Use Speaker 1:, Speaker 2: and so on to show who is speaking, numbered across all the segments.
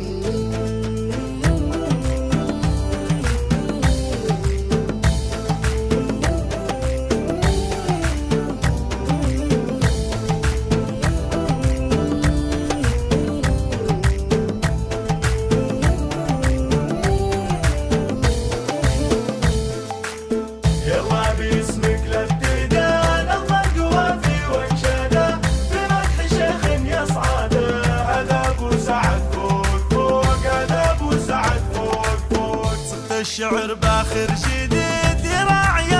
Speaker 1: Mm-hmm. الشعر باخر جديد يراعي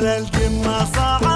Speaker 1: على القمة صعب